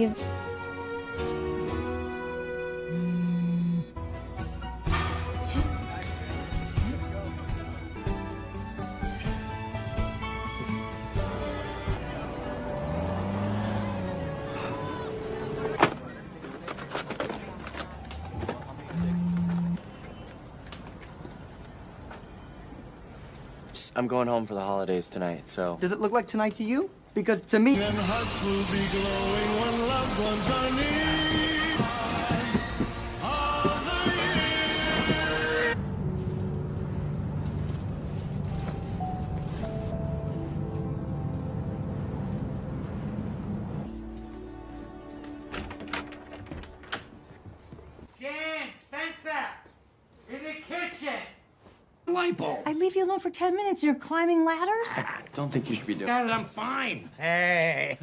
leave. I'm going home for the holidays tonight, so. Does it look like tonight to you? Because to me... And hearts will be glowing when loved ones are near. Of the year. Jan, Spencer, in the kitchen. Light bulb. I leave you alone for 10 minutes and you're climbing ladders? Ah, don't think you should be doing Got it, I'm fine. Hey.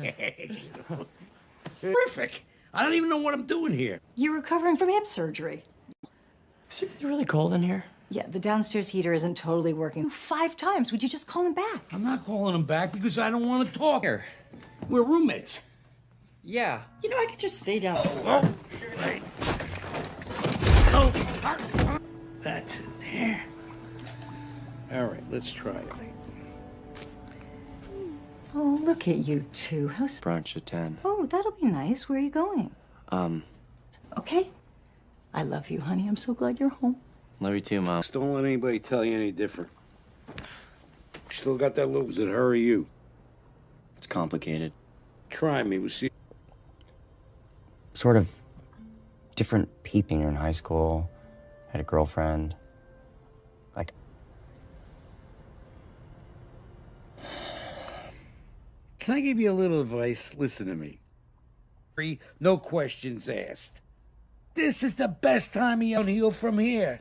Terrific. I don't even know what I'm doing here. You're recovering from hip surgery. Is it really cold in here? Yeah, the downstairs heater isn't totally working. Five times. Would you just call him back? I'm not calling him back because I don't want to talk. Here. We're roommates. Yeah. You know, I could just stay down. Oh, right. Oh, ah, that's it there. All right, let's try it. Oh, look at you two. How... s- Brunch at 10. Oh, that'll be nice. Where are you going? Um, Okay. I love you, honey. I'm so glad you're home. love you too, Mom. Just don't let anybody tell you any different. Still got that look. Is it her or you? It's complicated. Try me. We'll see. sort of different peeping in high school. Had a girlfriend. Can I give you a little advice? Listen to me. No questions asked. This is the best time to heal from here.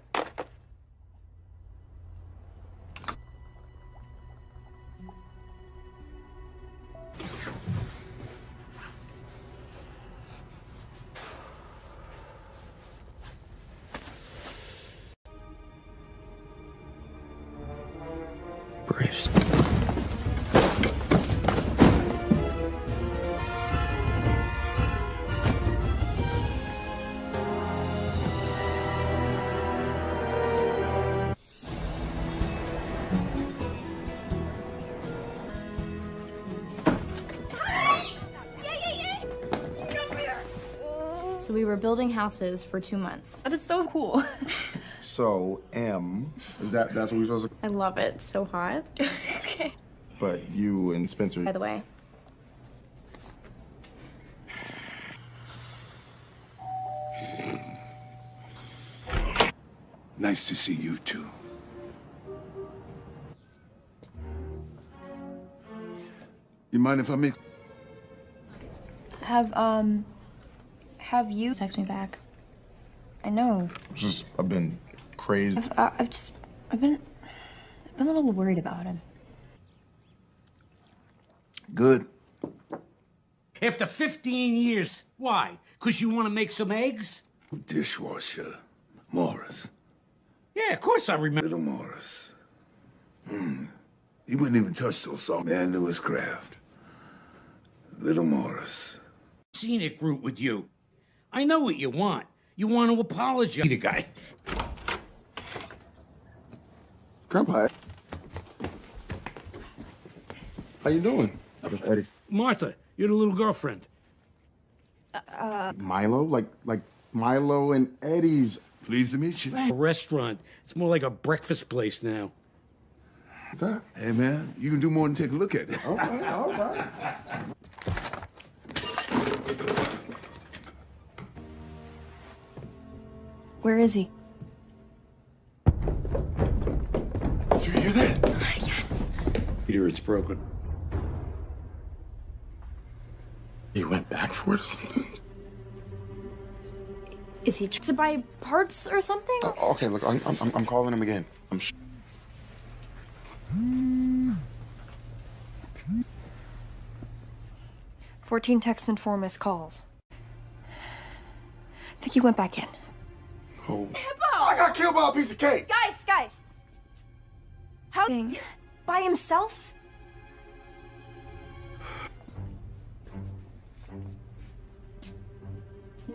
So we were building houses for two months. That is so cool. So M is that that's what we're supposed to? I love it. So hot. okay. But you and Spencer. By the way, Nice to see you too. You mind if I make? Have, um, have you? text me back. I know. Just I've been crazed. I've, uh, I've just, I've been, I've been a little worried about him. Good. After 15 years. Why? Because you want to make some eggs? Dishwasher, Morris, Yeah, of course I remember. little Morris. Hmm. He wouldn't even touch those songs. Man knew his craft. Little Morris. Scenic route with you. I know what you want. You want to apologize to the guy. Grandpa. How you doing? Eddie. Martha, you're the little girlfriend. Uh, Milo, like like Milo and Eddie's. Pleased to meet you. A restaurant. It's more like a breakfast place now. Hey man, you can do more than take a look at it. Okay, all right. Where is he? Did you hear that? Uh, yes. Peter, it's broken. He went back for it or something? Is he to buy parts or something? Oh, okay, look, I'm, I'm, I'm calling him again. I'm sh- Fourteen texts and four missed calls. I think he went back in. Oh. I got killed by a piece of cake. Guys, guys. How? Dang. By himself?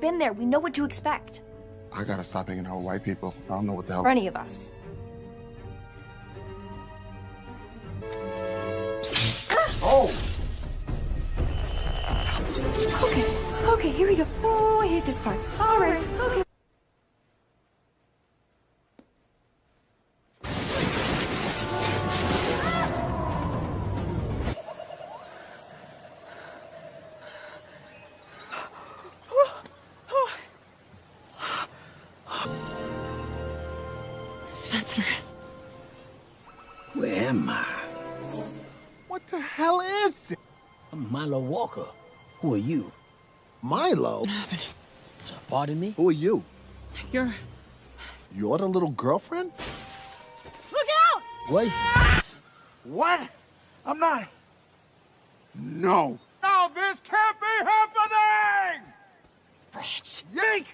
been there. We know what to expect. I gotta stop hanging out with white people. I don't know what the hell. For any of us. Oh! Okay, okay, here we go. Oh, I hate this part. All right, okay. Pardon me? Who are you? You're. You're the little girlfriend? Look out! Wait. What? I'm not. No. No, this can't be happening! Rats. Yank!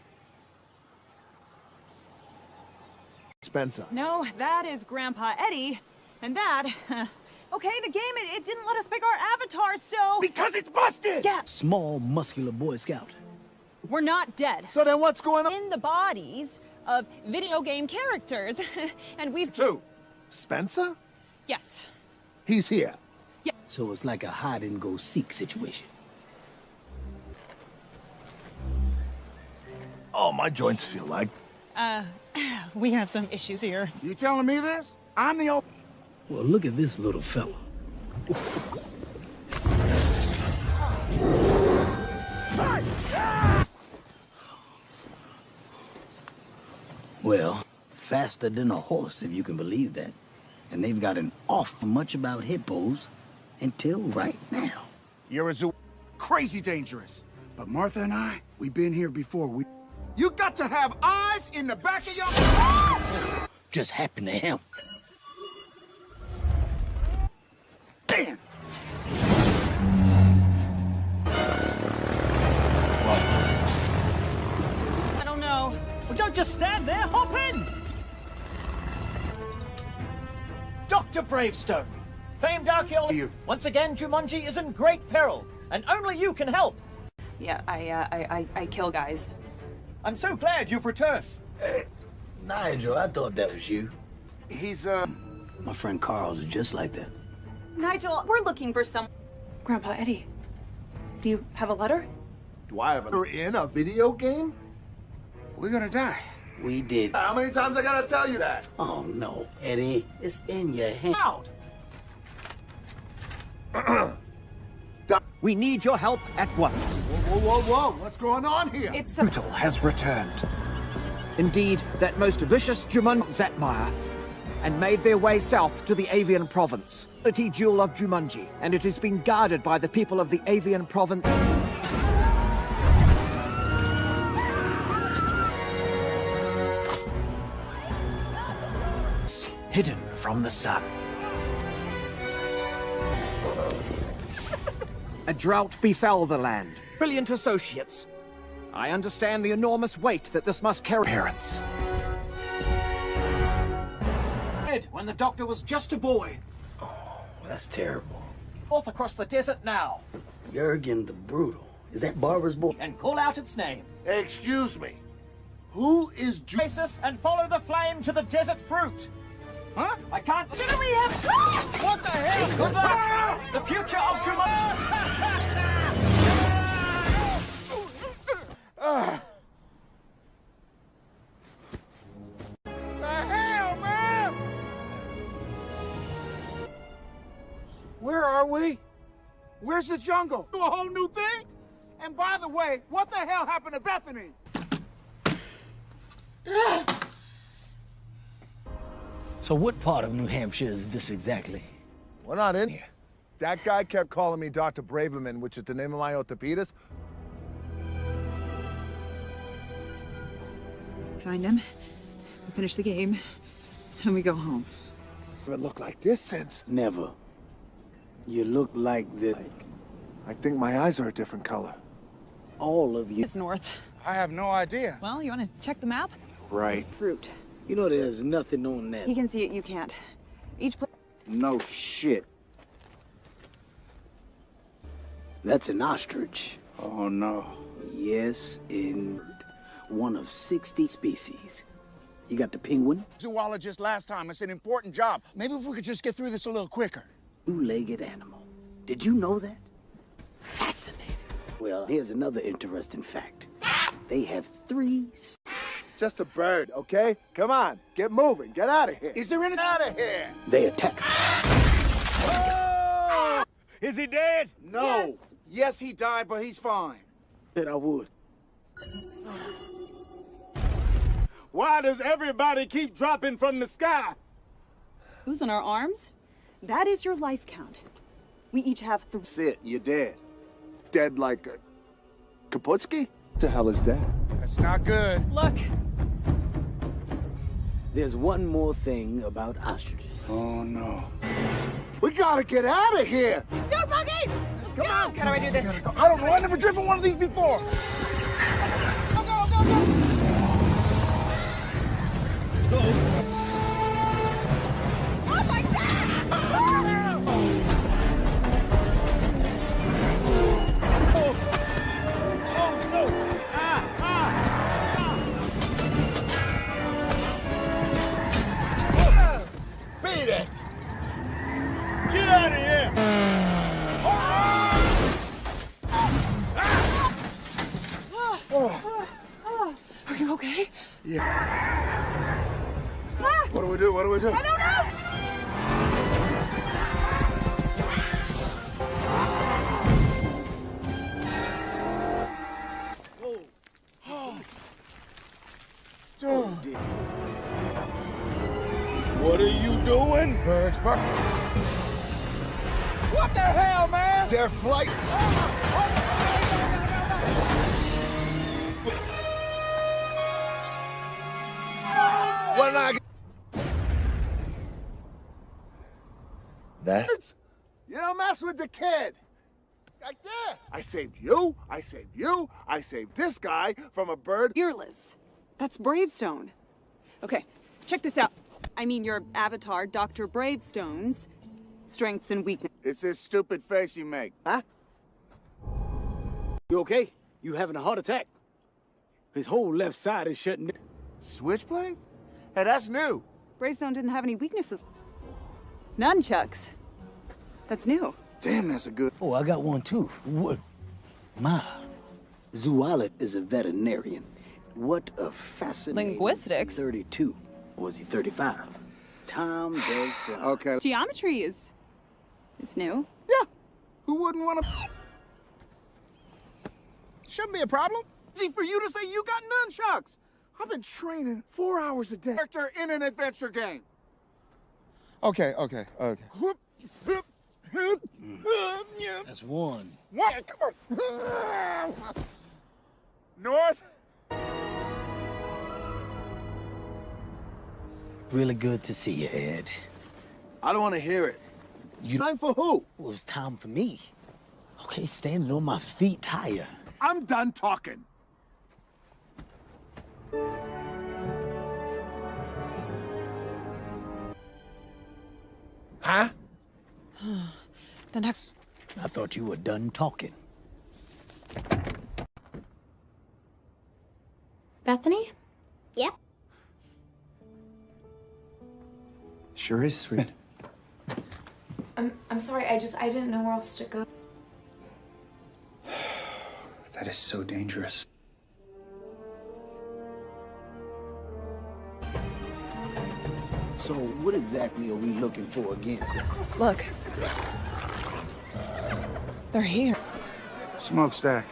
Spencer. No, that is Grandpa Eddie. And that. okay, the game, it, it didn't let us pick our avatars, so. Because it's busted! Yeah, Small, muscular Boy Scout. We're not dead. So then what's going on? In the bodies of video game characters. and we've. Two. Spencer? Yes. He's here. Yeah. So it's like a hide and go seek situation. Oh, my joints feel like. Uh, we have some issues here. You telling me this? I'm the old. Well, look at this little fella. Well, faster than a horse, if you can believe that. And they've gotten awful much about hippos until right now. You're a zoo. Crazy dangerous. But Martha and I, we've been here before. We. You got to have eyes in the back of your. Just happened to him. Damn! Don't just stand there, hop in! Dr. Bravestone, famed archaeologist. Once again, Jumanji is in great peril, and only you can help. Yeah, I, uh, I, I, I kill guys. I'm so glad you've returned. Nigel, I thought that was you. He's, uh. My friend Carl's just like that. Nigel, we're looking for some. Grandpa Eddie, do you have a letter? Do I have a. You're in a video game? We're gonna die. We did. How many times I gotta tell you that? Oh, no, Eddie. It's in your hand. Out! we need your help at once. Whoa, whoa, whoa, whoa. What's going on here? It's Brutal has returned. Indeed, that most vicious Juman Zatmire, and made their way south to the Avian province, the jewel of Jumanji, and it has been guarded by the people of the Avian province. From the sun. A drought befell the land. Brilliant associates. I understand the enormous weight that this must carry. Parents. When the doctor was just a boy. Oh, that's terrible. North across the desert now. Jurgen the Brutal. Is that Barbara's boy? And call out its name. Excuse me. Who is Ju- Oasis and follow the flame to the desert fruit. Huh? I can't. Didn't we have? What the hell? Good luck. The future of Jumanji. the hell, man? Where are we? Where's the jungle? Do a whole new thing? And by the way, what the hell happened to Bethany? So what part of New Hampshire is this exactly? We're not in here. That guy kept calling me Dr. Braverman, which is the name of my orthopedist. Find him. We finish the game, and we go home. Never looked like this since. Never. You look like the... I think my eyes are a different color. All of you. It's north. I have no idea. Well, you want to check the map? Right. Fruit. You know there's nothing on that. He can see it, you can't. Each place. No shit. That's an ostrich. Oh no. Yes, in one of 60 species. You got the penguin, Zoologist last time. It's an important job. Maybe if we could just get through this a little quicker. two-legged animal. Did you know that? Fascinating. Well, here's another interesting fact. They have three s- Just a bird, okay? Come on, get moving, get out of here. Is there any out of here? They attack. Oh! Is he dead? No. Yes. he died, but he's fine. Said I would. Why does everybody keep dropping from the sky? Who's in our arms? That is your life count. We each have three. That's it, you're dead. Dead like a... Kaputski? the hell is that? That's not good. Look, There's one more thing about ostriches. Oh, no. We gotta get out of here! go buggies! Come on, how do I do this? I don't know, I've never driven one of these before. Go, go, go, go! Oh Beat it! Get out of here! Oh. Are you okay? Yeah. Ah. What do we do? What do we do? I don't know! What are you doing? Birds, birds. What the hell, man? Their flight. What did I get? That? You don't mess with the kid. Like that. I saved you. I saved you. I saved this guy from a bird. Fearless. That's Bravestone. Okay, check this out. I mean, your avatar, Dr. Bravestone's strengths and weaknesses. It's this stupid face you make. Huh? You okay? You having a heart attack? His whole left side is shutting down. Switchblade? Hey, that's new. Bravestone didn't have any weaknesses. Nunchucks. That's new. Damn, that's a good. Oh, I got one too. What? Ma. Zoologist is a veterinarian. What a fascinating... Linguistics? 32. Or was he 35? Tom does fly. Okay. Geometry is... it's new. Yeah. Who wouldn't want to? Shouldn't be a problem. Easy for you to say you got nunchucks. I've been training four hours a day. Character in an adventure game. Okay, okay, okay. Whoop, whoop, whoop, whoop, hmm. yeah. That's one. What? North. Really good to see you, Ed. I don't want to hear it. You Time for who? Well, it's time for me. Okay, standing on my feet higher. I'm done talking. Huh? The next. I thought you were done talking. Bethany? Yep. Sure is sweet. I'm, I'm sorry, I just, I didn't know where else to go. That is so dangerous. So what exactly are we looking for again? Look. They're here. Smokestack.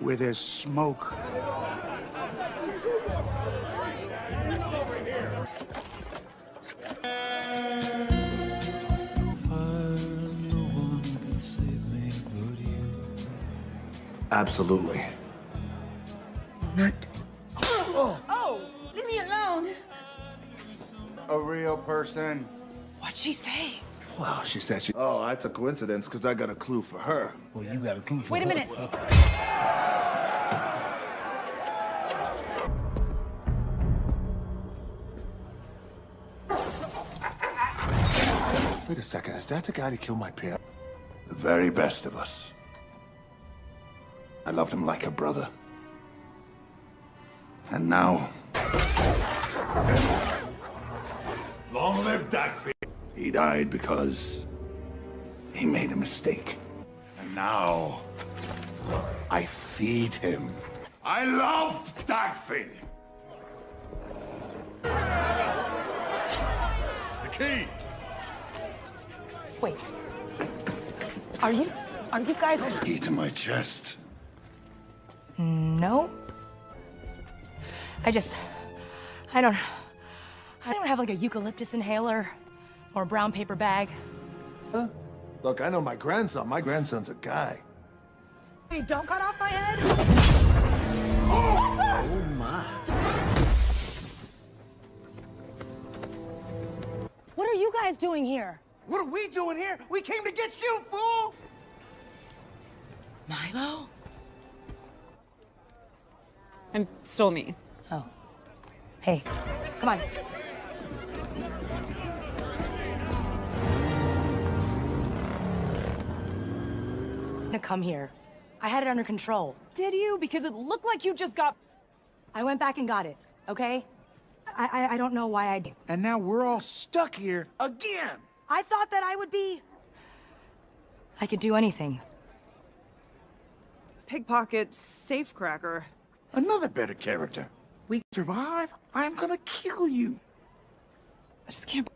Where there's smoke. Absolutely. Not. Oh, oh, leave me alone. A real person. What'd she say? Well, she said she. Oh, that's a coincidence because I got a clue for her. Well, you got a clue for Wait a minute. Wait a second, is that the guy that killed my parents? The very best of us. I loved him like a brother. And now. Long live Dagfield. He died because he made a mistake. And now I feed him. I loved Dagfield. The key. Wait. Are you? Are you guys? The key to my chest. Nope. I just. I don't. I don't have like a eucalyptus inhaler or a brown paper bag. Huh? Look, I know my grandson. My grandson's a guy. Hey, don't cut off my head! Oh my. What are you guys doing here? What are we doing here? We came to get you, fool! Milo? I'm still me. Oh. Hey, come on. Now come here. I had it under control. Did you? Because it looked like you just got... I went back and got it, okay? I, I, I don't know why I did. And now we're all stuck here again. I thought that I would be... I could do anything. Pickpocket, safecracker. Another better character. We survive, I'm gonna kill you. I just can't...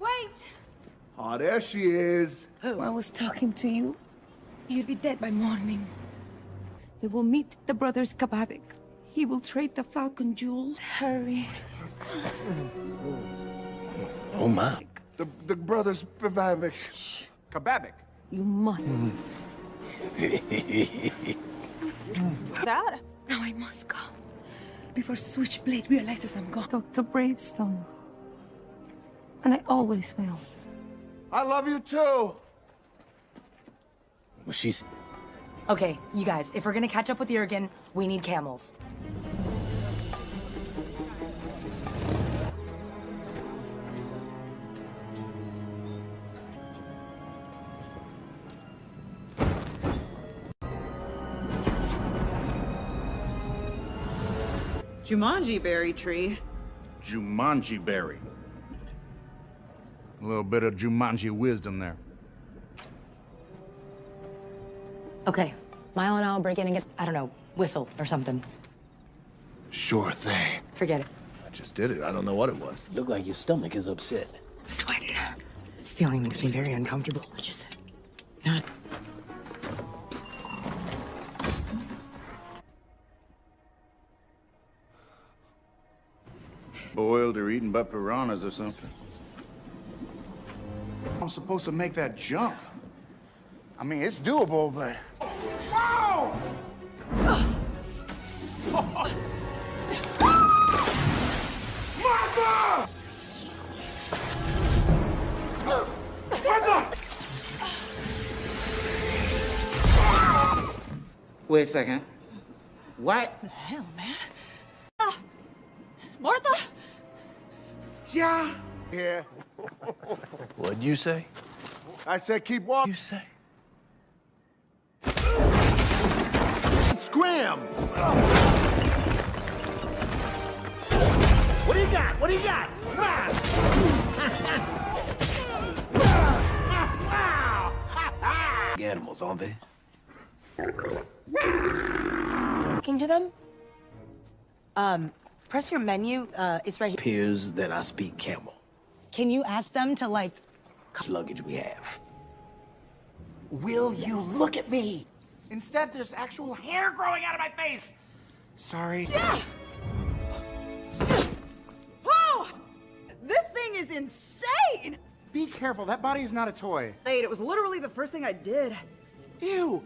Wait! Oh, there she is. Oh, I was talking to you. You'll be dead by morning. They will meet the brothers Kababik. He will trade the Falcon Jewel. Hurry. Oh my. The, the brothers Kababik. Kababik. You must. Dad? Now I must go. Before Switchblade realizes I'm gone. Dr. Bravestone. And I always will. I love you too. Well, she's. Okay, you guys, if we're gonna catch up with Jurgen, we need camels. Jumanji berry tree. Jumanji berry. A little bit of Jumanji wisdom there. Okay, Milo and I will break in and get, I don't know, whistle or something. Sure thing. Forget it. I just did it. I don't know what it was. Look like your stomach is upset. I'm sweating. Stealing makes me very uncomfortable. I just not. Boiled or eaten by piranhas or something. I'm supposed to make that jump. I mean, it's doable, but... Whoa! Martha! Martha! Wait a second. What? The hell, man? Ah! Martha? Yeah. Yeah. What'd you say? I said keep walking. You say? Scram! What do you got? What do you got? Come! Animals, aren't they? Talking to them? Um, press your menu. Uh, it's right here. Appears that I speak camel. Can you ask them to, like... Luggage we have. Will you look at me? Instead, there's actual hair growing out of my face. Sorry. Yeah! Oh! This thing is insane! Be careful, that body is not a toy. Wait, it was literally the first thing I did. Ew!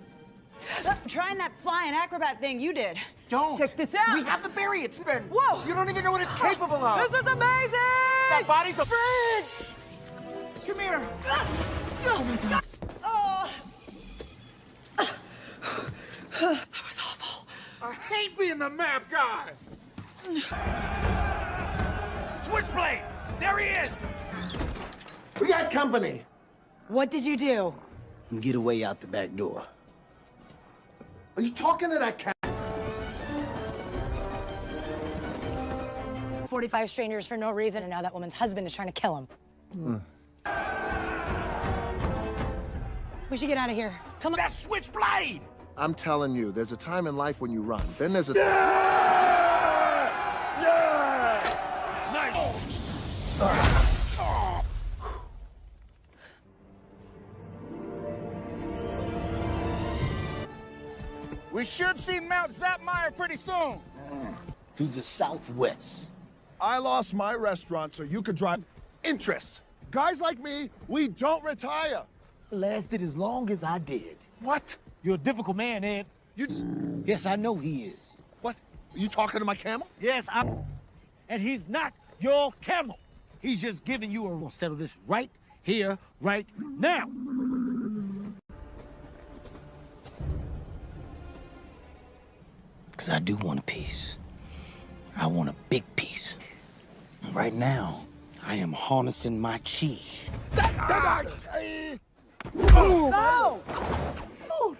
Uh, trying that flying acrobat thing you did. Don't! Check this out! We have the berry, it's spin! Whoa! You don't even know what it's capable of! This is amazing! That body's a fridge! Come here! Oh my god! Oh. That was awful. I hate being the map guy. Switchblade! There he is! We got company. What did you do? Get away out the back door. Are you talking to that cat? 45 strangers for no reason, and now that woman's husband is trying to kill him. We should get out of here. Come on. That switchblade! I'm telling you, there's a time in life when you run. Then there's a... We should see Mount Zapmire pretty soon. To the southwest. I lost my restaurant so you could drive interest. Guys like me, we don't retire. Lasted as long as I did. What? You're a difficult man, Ed. You... just... Yes, I know he is. What? Are you talking to my camel? Yes, I'm... And he's not your camel. He's just giving you a... We'll settle this right here, right now. Because I do want a piece. I want a big piece. Right now, I am harnessing my chi. No! Dude,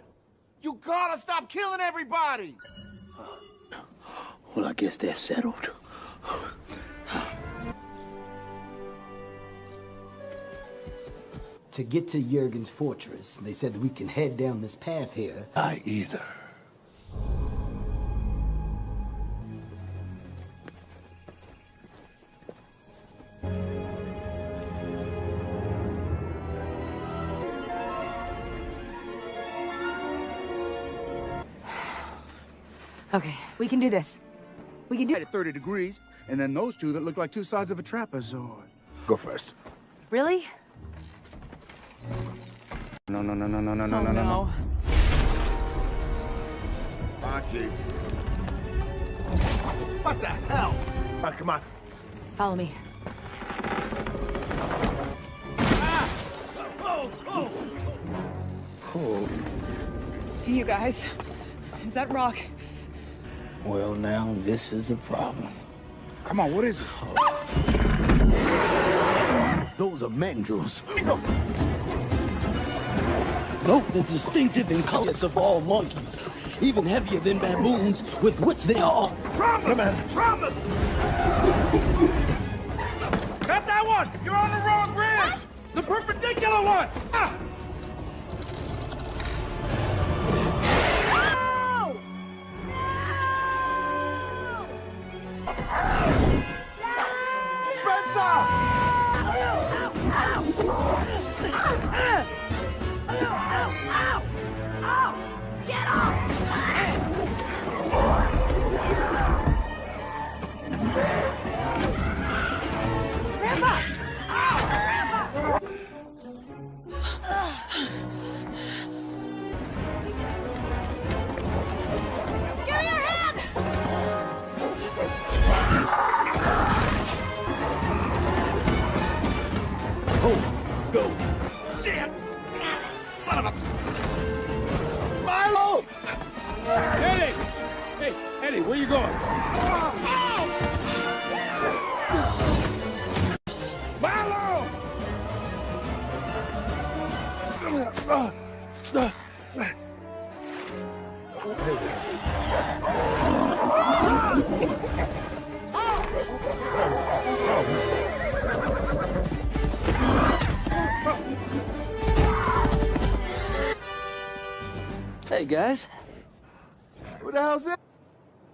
you gotta stop killing everybody! Well, I guess that's settled. To get to Jurgen's fortress, they said we can head down this path here. I either. Okay, we can do this. We can do it At 30 degrees, and then those two that look like two sides of a trapezoid. Go first. Really? No, no, no, no, no, no, no, oh, no, no, no. Ah, jeez. What the hell? Ah, come on. Follow me. Oh, You guys, is that rock? Well, now this is a problem. Come on, what is it? Those are mandrills. Note the distinctive and colors of all monkeys, even heavier than baboons, with which they are. Promise! Promise! Got that one! You're on the wrong branch! The perpendicular one! Ah!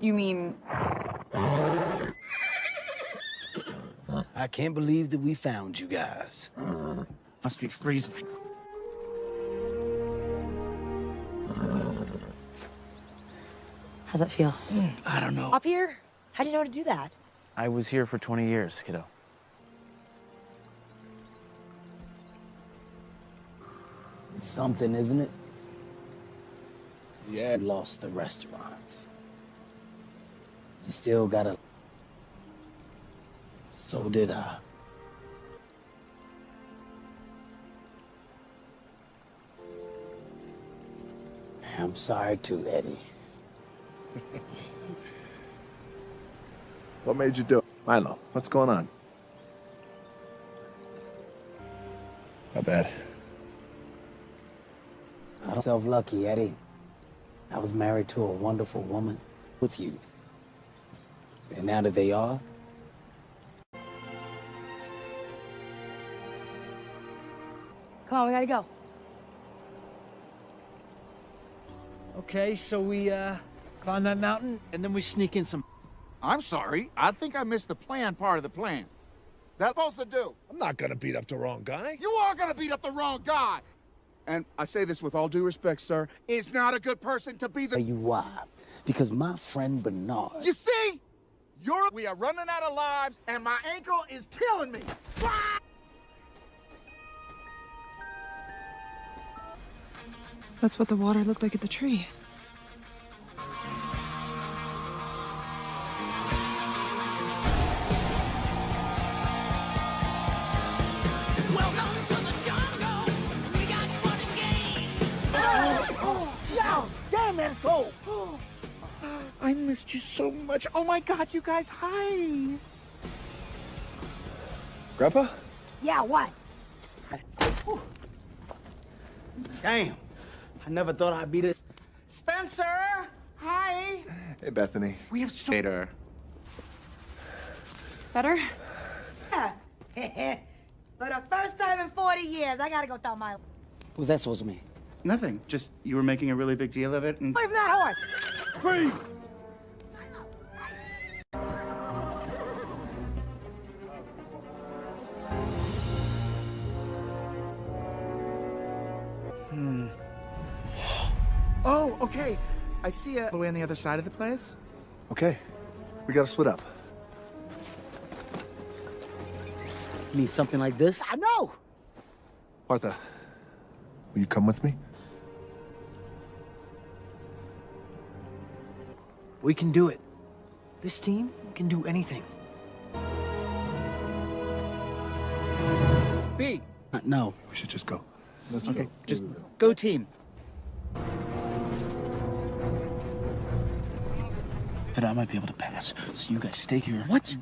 You mean I can't believe that we found you guys. Must be freezing. How's that feel? I don't know. Up here? How do you know how to do that? I was here for 20 years, kiddo. It's something, isn't it? Yeah. You lost the restaurants. You still gotta... So did I. I'm sorry too, Eddie. What made you do it? Milo, what's going on? Not bad. I don't self lucky, Eddie. I was married to a wonderful woman with you. And now that they are, Come on, we gotta go. Okay, so we, uh, climb that mountain, and then we sneak in some... I'm sorry. I think I missed the plan part of the plan. That supposed to do? I'm not gonna beat up the wrong guy. You are gonna beat up the wrong guy! And I say this with all due respect, sir, is not a good person to be the- tell you why. Because my friend Bernard, You see? You're- We are running out of lives, and my ankle is killing me! That's what the water looked like at the tree. Oh, yo, damn, that's cold. I missed you so much. Oh my God, you guys, hi. Grandpa? Yeah, what? damn, I never thought I'd be this. Spencer, hi. Hey, Bethany. We have so. Later. Better? Yeah. For the first time in 40 years, I gotta go tell my... What's that supposed to mean? Nothing. Just you were making a really big deal of it, and Leave that horse! freeze. Okay. I see you all the way on the other side of the place. Okay. We gotta split up. Mean something like this? I know. Martha, will you come with me? We can do it. This team can do anything. B. Uh, no. We should just go. Okay, just go team. But I might be able to pass, so you guys stay here. What?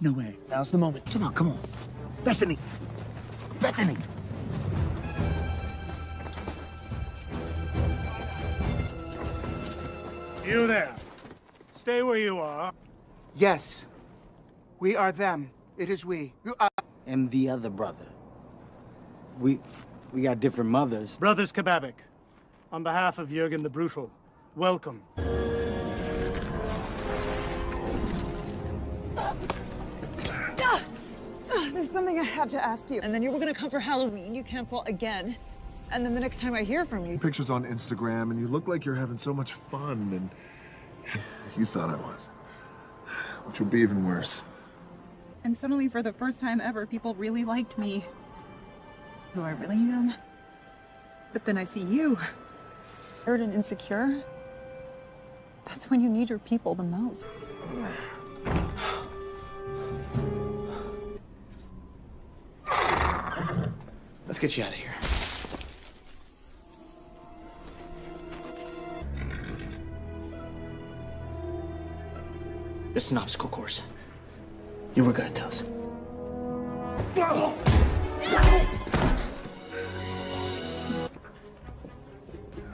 No way. Now's the moment. Come on, come on. Bethany! Bethany! You there. Stay where you are. Yes. We are them. It is we. You are. And the other brother. We, we got different mothers. Brothers Kababik, on behalf of Jurgen the Brutal, welcome. There's something I have to ask you. And then you were gonna come for Halloween. You cancel again. And then the next time I hear from you, Pictures on Instagram, and you look like you're having so much fun, and you thought I was. Which would be even worse. and suddenly for the first time ever, people really liked me. Who I really am. But then I see you. Hurt and insecure. That's when you need your people the most. Let's get you out of here. This is an obstacle course. You were good at those.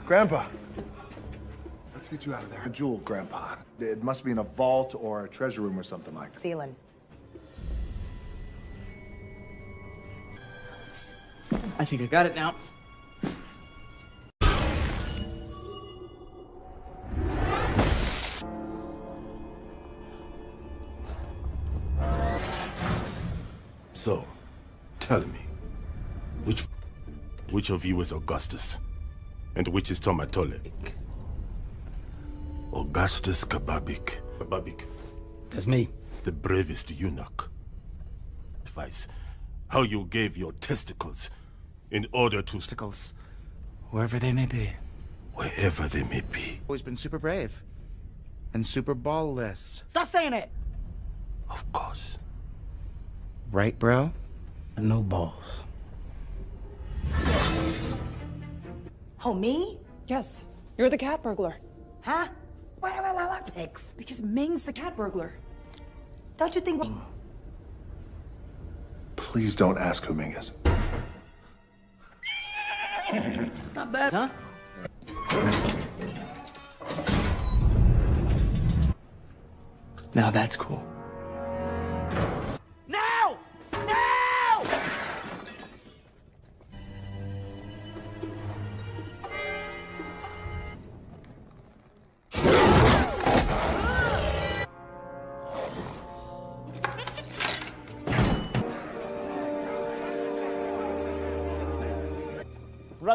Grandpa. Let's get you out of there. A jewel, Grandpa. It must be in a vault or a treasure room or something like that. Ceiling. I think I got it now. So, tell me, which which of you is Augustus, and which is Tomatole? Augustus Kababik. Kababik. That's me. The bravest eunuch. Advice: how you gave your testicles in order to Obstacles, Wherever they may be. wherever they may be. Always been super brave. And super ballless. Stop saying it! Of course. Right, bro? No balls. Oh, me? Yes, you're the cat burglar. Huh? Why do I like pigs? Because Ming's the cat burglar. Don't you think... Please don't ask who Ming is. Not bad, huh? Now that's cool.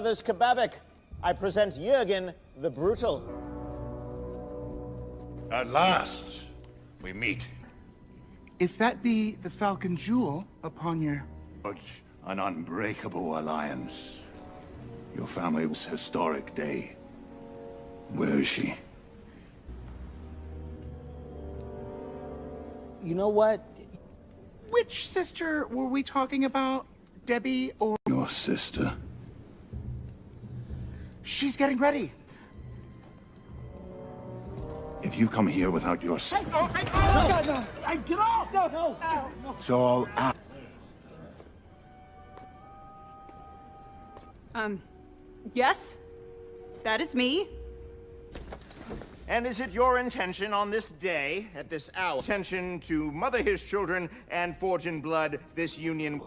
Brothers Kababik, I present Jurgen the Brutal. At last, we meet. If that be the Falcon Jewel upon your... Forge an unbreakable alliance. Your family's historic day. Where is she? You know what? Which sister were we talking about? Debbie or... Your sister. She's getting ready. If you come here without your s- Hey, oh, hey, oh, no, no, Hey, get off! No, no, no. So I'll ask. Um, yes? That is me. And is it your intention on this day, at this hour, intention to mother his children and forge in blood this union?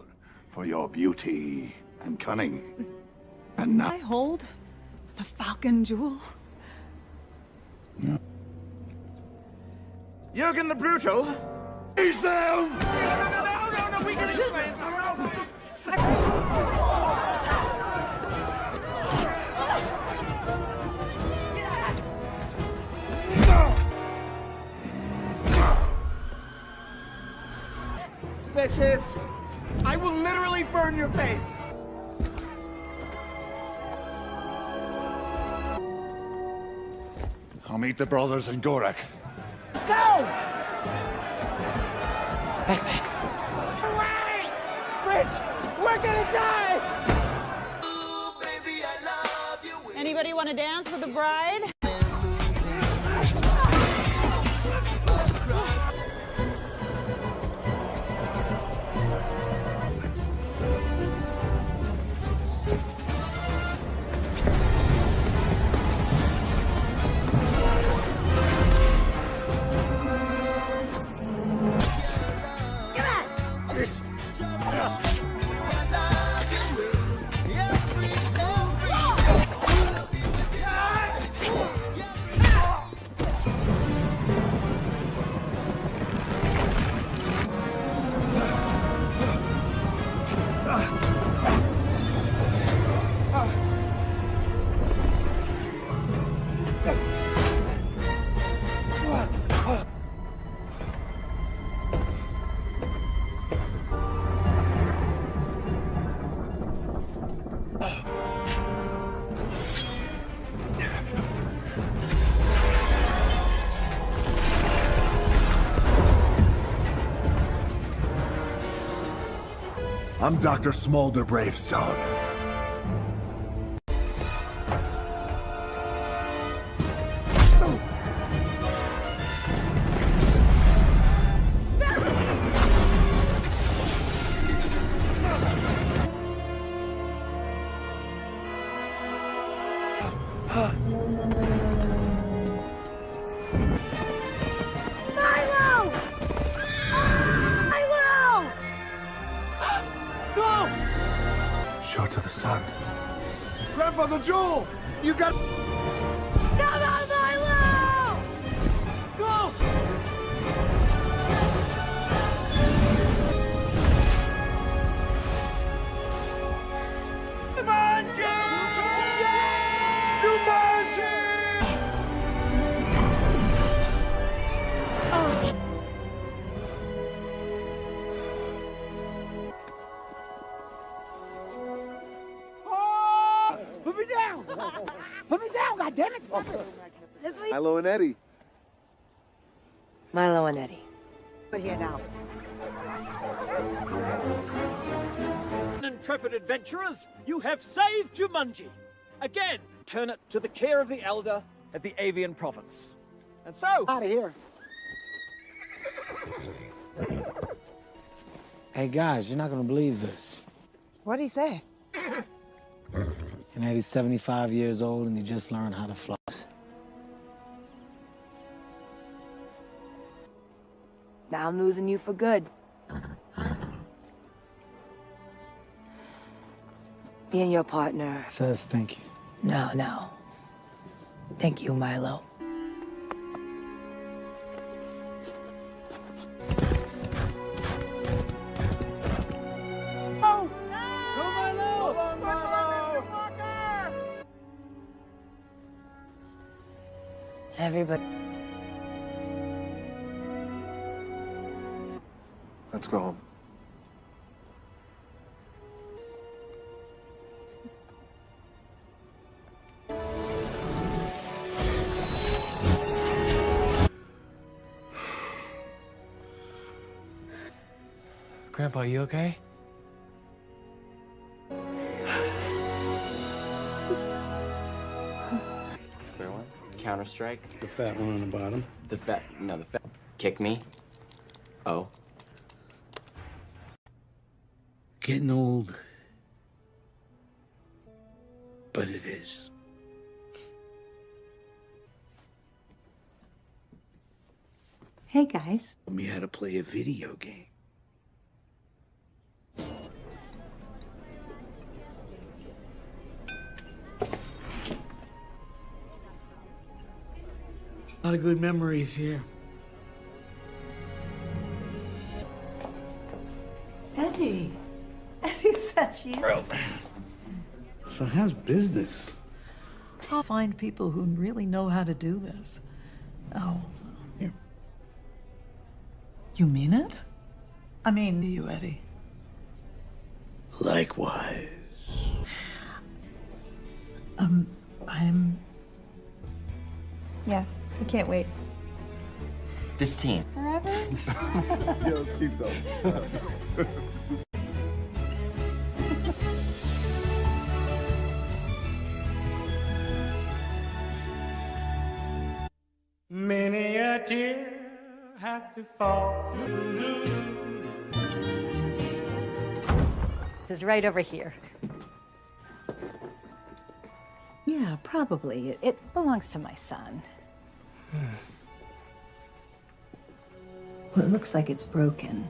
For your beauty and cunning. And now. I hold the Falcon Jewel. Jurgen the Brutal? He's them! No, no, no, no, no, we can explain. Bitches! I will literally burn your face! I'll meet the brothers in Gorak. Let's go! Back, back. Away! Rich, we're gonna die! Anybody want to dance with the bride? I'm Dr. Smolder Bravestone. Intrepid adventurers, you have saved Jumanji. Again, turn it to the care of the Elder at the Avian Province. And so... Out of here. Hey guys, you're not gonna believe this. What'd he say? And that he's 75 years old and he just learned how to floss. Now I'm losing you for good. Me and your partner. Says thank you. No, no. Thank you, Milo. Oh! Everybody. Let's go home. Grandpa, you okay? Square one. Counter strike. The fat one on the bottom. The fat. No, the fat. Kick me. Oh. Getting old. But it is. Hey, guys. Taught me how to play a video game. A lot of good memories here. Eddie. Eddie, is that you? So how's business? I'll find people who really know how to do this. Oh. Here. You mean it? I mean you, Eddie. Likewise. Um, I'm. Yeah, I can't wait. This team. Forever? yeah, let's keep those. Many a tear has to fall. Is right over here. Yeah, probably. It, it belongs to my son. Well, it looks like it's broken.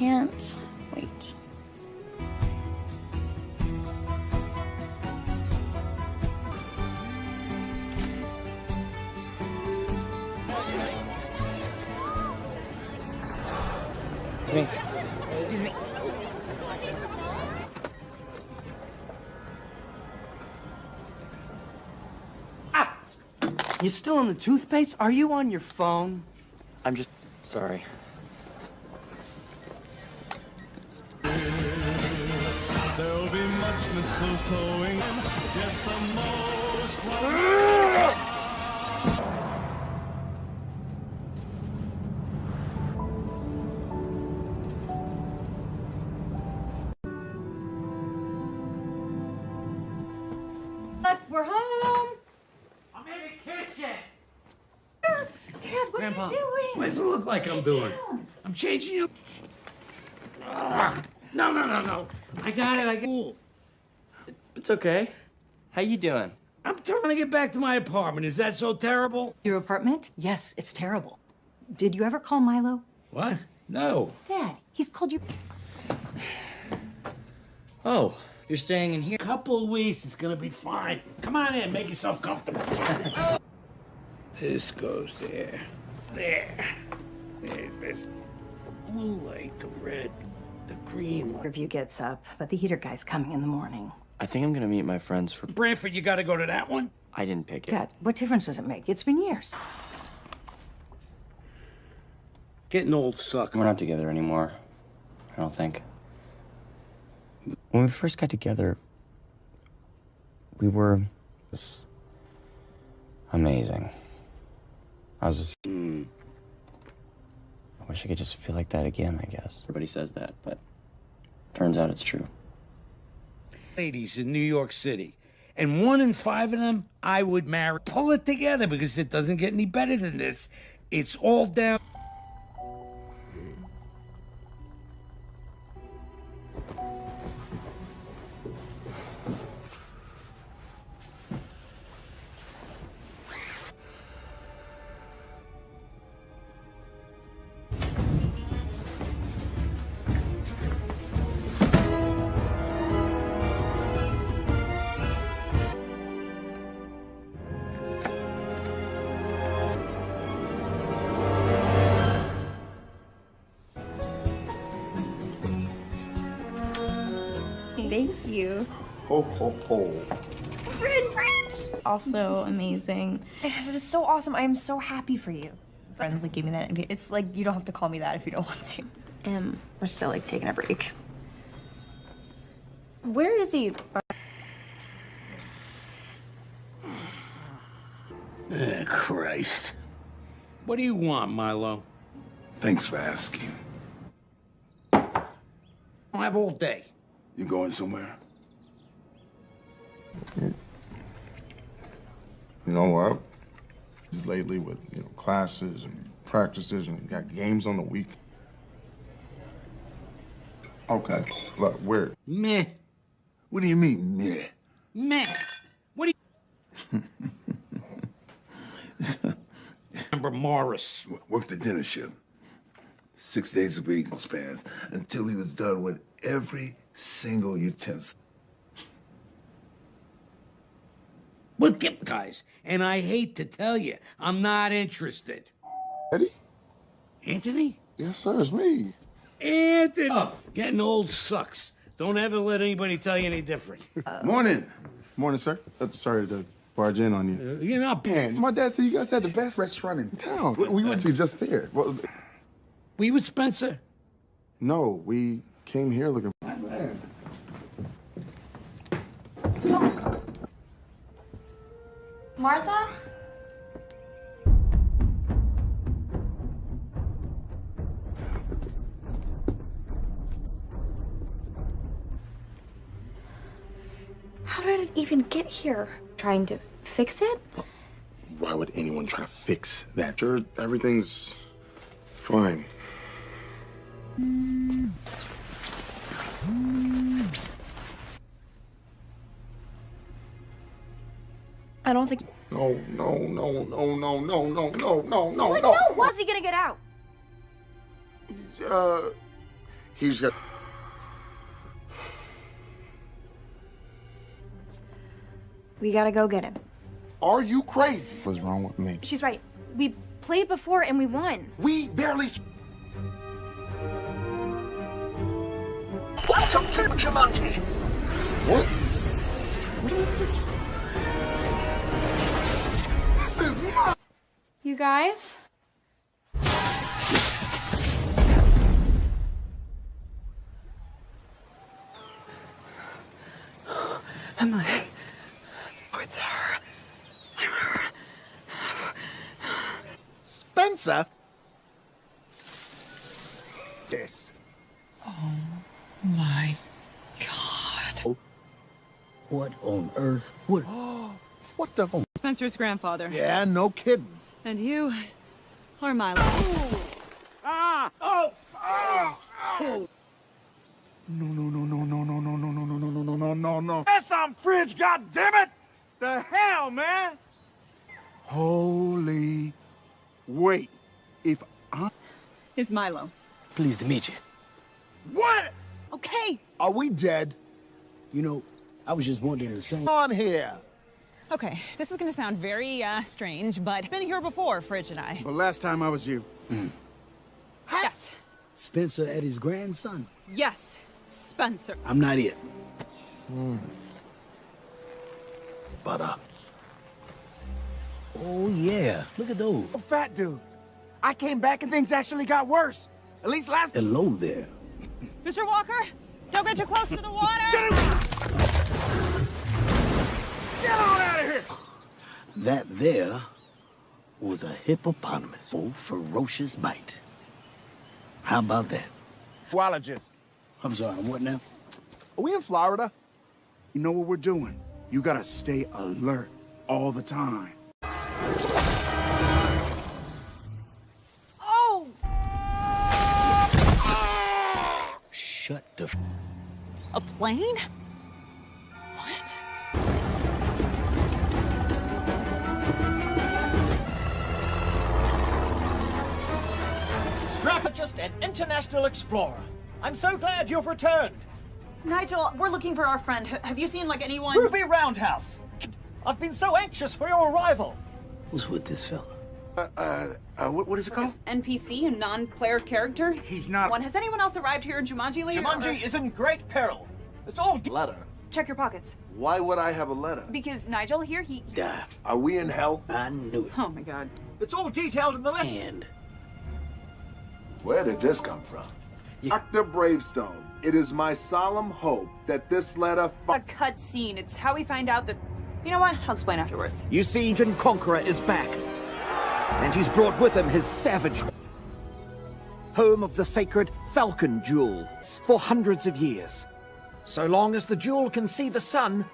Can't wait. It's me. Excuse me. Ah! You still on the toothpaste? Are you on your phone? I'm just sorry. Mistletoeing. Yes, the most We're home. I'm in the kitchen. Dad, what Grandpa, are you doing? what does it look like I'm doing? I'm changing you. Ah, No, no, no, no. I got it. I got it. It's okay. How you doing? I'm trying to get back to my apartment. Is that so terrible? Your apartment? Yes, it's terrible. Did you ever call Milo? What? No. Dad, he's called you. Oh, you're staying in here. A couple of weeks, it's gonna be fine. Come on in, make yourself comfortable. this goes there. There. There's this. The blue light, the red, the green light. Review gets up, but the heater guy's coming in the morning. I think I'm gonna meet my friends for. Branford, you gotta go to that one? I didn't pick it. Dad, what difference does it make? It's been years. Getting old sucks. We're not together anymore. I don't think. When we first got together, we were it was amazing. I was just. Hmm. I wish I could just feel like that again, I guess. Everybody says that, but turns out it's true. Ladies in New York City. And one in five of them I would marry. Pull it together because it doesn't get any better than this. It's all down. You. Ho, ho, ho. Also amazing. It is so awesome. I am so happy for you. Friends like gave me that. It's like you don't have to call me that if you don't want to. Um, We're still like taking a break. where is he? Eh, Christ. What do you want, Milo? Thanks for asking. I have all day. You going somewhere? You know what? Just lately with you know classes and practices and got games on the week. Okay, look, where? Meh. What do you mean, meh? Meh. What do you. Remember Morris. Worked the dinner shift. Six days a week in spans until he was done with every single utensil. Well, get guys, and I hate to tell you, I'm not interested. Eddie? Anthony? Yes, sir, it's me. Anthony! Getting old sucks. Don't ever let anybody tell you any different. Morning. Morning, sir. Uh, sorry to barge in on you. Uh, you're not. Man, my dad said you guys had the best restaurant in town. We, we went to just there. Well, we with Spencer? No, we came here looking. Martha? How did it even get here? Trying to fix it? Why would anyone try to fix that? Sure, everything's fine. Mm. I don't think. No, no, no, no, no, no, no, no, no, no, What? no. How's he gonna get out? Uh, He's got. We gotta go get him. Are you crazy? What's wrong with me? She's right. We played before and we won. We barely. Welcome to Jumanji. What? This is my. You guys? Am I? Oh, it's her. I'm her. Spencer? This. Oh my god. Oh. What on earth? What? what the? Spencer's grandfather. Yeah, no kidding. And you are Milo. Ah! Oh! Oh! Oh! No, no, no, no, no, no, no, no, no, no, no, no, no, no, no. That's on fridge, goddammit! The hell, man! Holy. Wait. If I. Is Milo. Pleased to meet you. What? Okay. Are we dead? You know, I was just wondering the same. On here. Okay, this is gonna sound very uh, strange, but been here before, Fridge and I. The last time I was you. Yes. Spencer Eddie's grandson. Yes. Spencer. I'm not it. But, uh. Oh yeah, look at those. Oh, fat dude. I came back and things actually got worse. At least last. Hello there. Mr. Walker, don't get too close to the water. Get on out of here! That there was a hippopotamus. Oh, ferocious bite. How about that? Zoologist. I'm sorry, what now? Are we in Florida? You know what we're doing. You gotta stay alert all the time. Oh! Shut the f A plane? Strategist and international explorer. I'm so glad you've returned. Nigel, we're looking for our friend. H- have you seen, like, anyone? Ruby Roundhouse. I've been so anxious for your arrival. Who's with this fella? Uh, uh, uh what, what is it called? NPC, a non-player character? He's not. One. Has anyone else arrived here in Jumanji lately? Jumanji or- is in great peril. It's all Letter. Check your pockets. Why would I have a letter? Because Nigel here, he... Die. Are we in hell? I knew it. Oh my god. It's all detailed in the letter. And Where did this come from? Dr. Bravestone, it is my solemn hope that this letter. A cutscene. It's how we find out that... You know what? I'll explain afterwards. You see, Jin Conqueror is back. And he's brought with him his savage home of the sacred Falcon Jewel for hundreds of years. So long as the jewel can see the sun,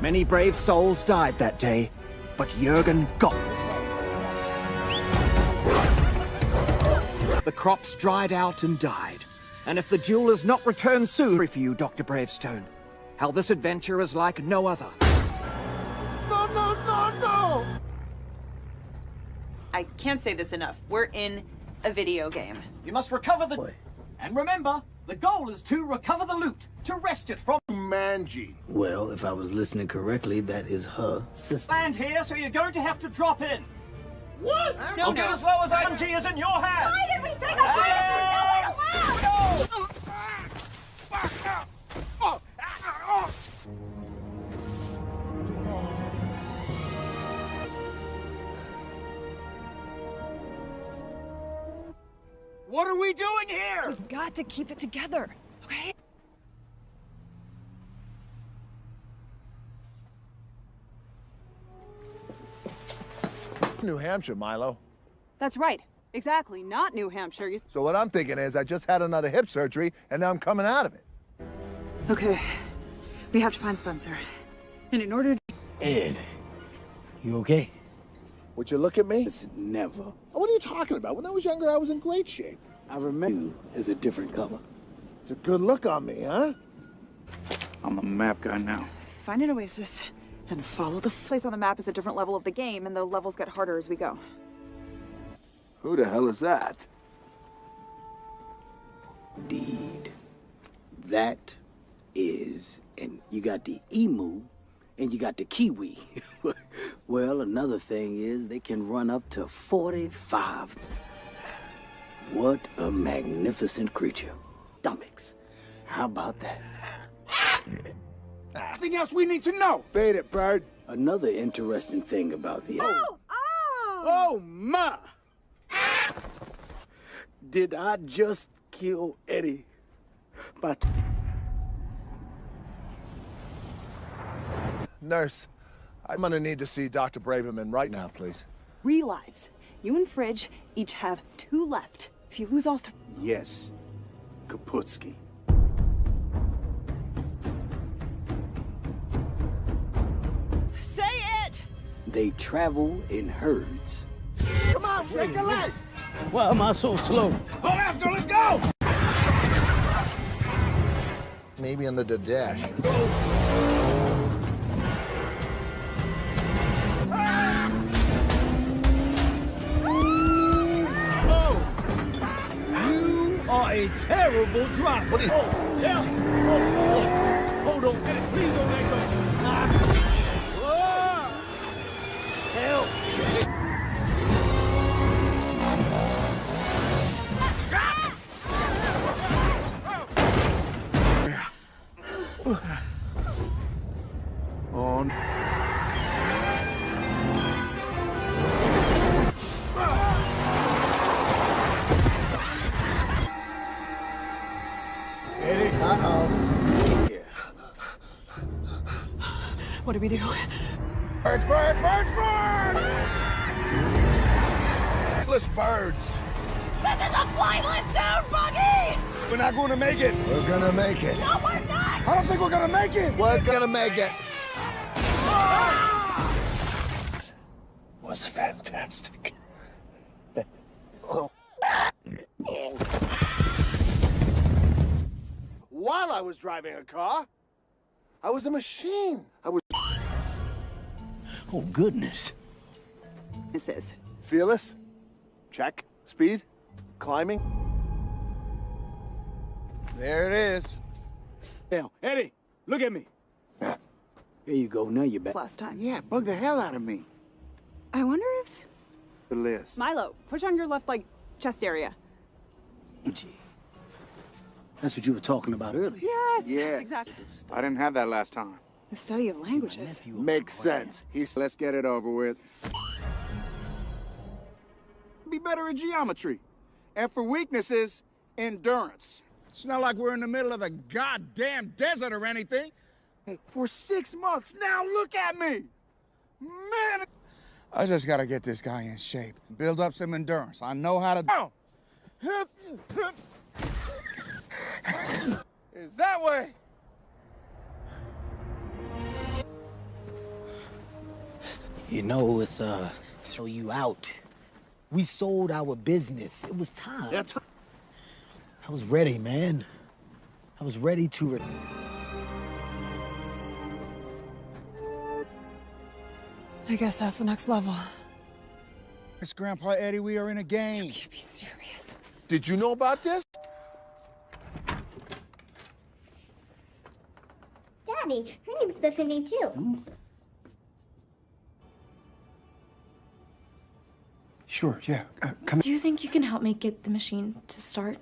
Many brave souls died that day, but Jurgen got The crops dried out and died. And if the jewel is not returned soon for you, Dr. Bravestone, how this adventure is like no other. No, no, no, no! I can't say this enough. We're in a video game. You must recover the... And remember, the goal is to recover the loot, to wrest it from... Manji. well, if I was listening correctly, that is her sister. Land here, so you're going to have to drop in. What? You'll get as low as IMG is in your hands. Why did we take a fight if we're going What are we doing here? We've got to keep it together, okay? New Hampshire, Milo. That's right. Exactly. Not New Hampshire. You... So what I'm thinking is I just had another hip surgery and now I'm coming out of it. Okay. We have to find Spencer. And in order to... Ed, you okay? Would you look at me? Listen, never. What are you talking about? When I was younger, I was in great shape. I remember you as a different color. It's a good look on me, huh? I'm the map guy now. Find an oasis and follow the place on the map is a different level of the game, and the levels get harder as we go. Who the hell is that? Deed. That is, and you got the emu, and you got the kiwi. well, another thing is they can run up to 45. What a magnificent creature. Stomachs. How about that? Anything else we need to know? Bait it, bird. Another interesting thing about the Oh! Oh Oh, my! Did I just kill Eddie? But... Nurse, I'm gonna need to see Dr. Braverman right now, please. Three lives. You and Fridge each have two left. If you lose all three. Yes, Kaputsky. Say it! They travel in herds. Come on, shake a leg. Why am I so slow? Oh, let's go, let's go. Maybe under the dash. A terrible driver. What is oh, me. Oh, oh, hold on. Please don't let go. Ah. Help. We do? Birds, birds, birds, birds! Let's birds. This is a flightless dude buggy! We're not going to make it. We're gonna make it. No, we're not! I don't think we're going to make it. We're gonna make it. Ah! Was fantastic. While I was driving a car, I was a machine. I was Oh, goodness. This is. fearless. Check. Speed. Climbing. There it is. Now, Eddie, look at me. Here you go. Now you're back. Last time. Yeah, bug the hell out of me. I wonder if. The list. Milo, push on your left, like, chest area. Gee. That's what you were talking about earlier. Yes! Yes. Exactly. I didn't have that last time. The study of languages. Makes sense. He's Let's get it over with. Be better at geometry. And for weaknesses, endurance. It's not like we're in the middle of the goddamn desert or anything. For six months now, look at me! Man! I just gotta get this guy in shape. Build up some endurance. I know how to. Oh! Is that way? You know, it's, uh, throw you out. We sold our business. It was time. That's I was ready, man. I was ready to. Re- I guess that's the next level. It's Grandpa Eddie. We are in a game. You can't be serious. Did you know about this? Daddy, her name's Bethany too. Sure, yeah. Uh, come Do you think you can help me get the machine to start?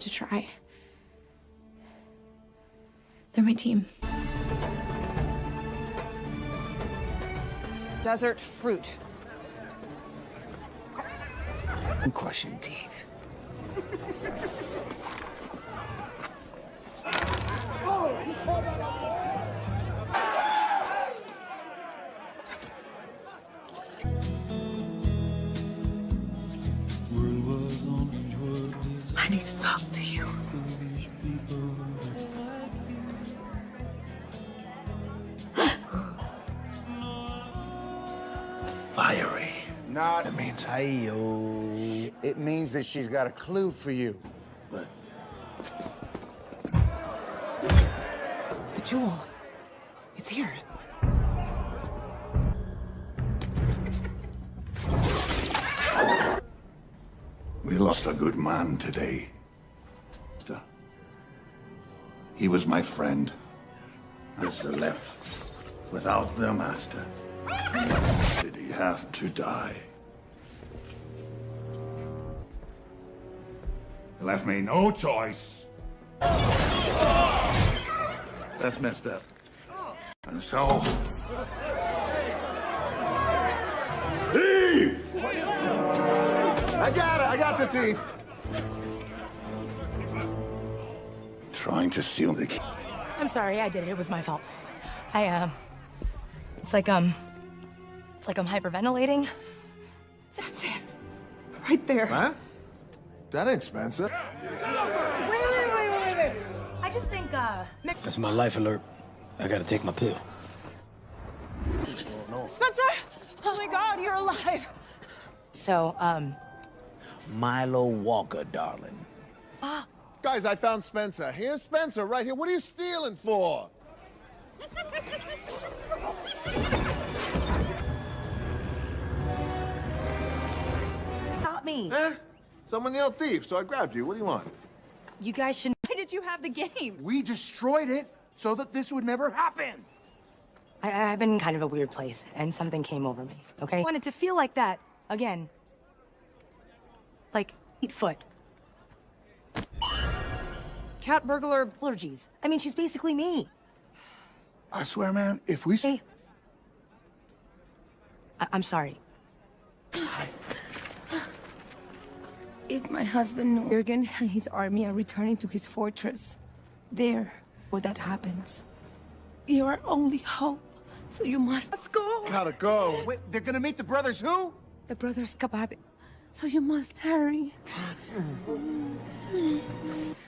To try? They're my team. Desert fruit. crushing teeth. To talk to you. Fiery. Nah, That means hi-yo. it means that she's got a clue for you. But The jewel. It's here. We lost a good man today. He was my friend. As the left without their master. Did he have to die? He left me no choice. That's messed up. And so... Thief! I got it. I got the thief. Trying to steal the key. I'm sorry, I did it. It was my fault. I, um... It's like, um... It's like I'm hyperventilating. That's him. Right there. Huh? That ain't Spencer. Wait, wait, wait, wait, wait, wait. I just think, uh... Mick- That's my life alert. I gotta take my pill. Spencer! Oh my god, you're alive! So, um... Milo Walker, darling. Guys, I found Spencer. Here's Spencer right here. What are you stealing for? Not me. Eh? Someone yelled thief, so I grabbed you. What do you want? You guys should Why did you have the game? We destroyed it so that this would never happen. I, I've been in kind of a weird place, and something came over me, okay? I wanted to feel like that again. Like, eat foot. Cat burglar. Allergies. I mean, she's basically me. I swear, man, if we... Hey. I- I'm sorry. If my husband Jürgen and his army are returning to his fortress, there, where that happens, you're our only hope. So you must. Let's go. Gotta go. Wait, they're gonna meet the brothers who? The brothers Kababik. So you must hurry.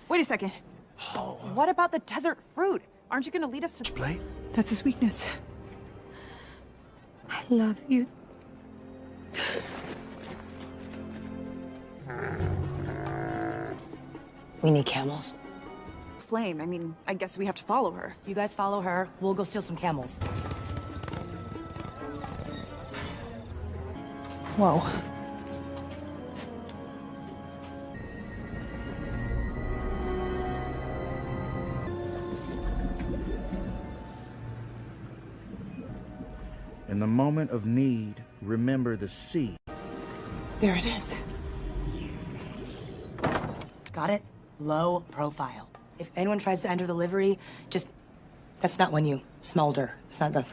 Wait a second. What about the desert fruit? Aren't you gonna lead us to play? That's his weakness. I love you. We need camels. Flame, I mean, I guess we have to follow her. You guys follow her. We'll go steal some camels. Whoa. In the moment of need, remember the sea. There it is. Got it? Low profile. If anyone tries to enter the livery, just... That's not when you smolder. It's not the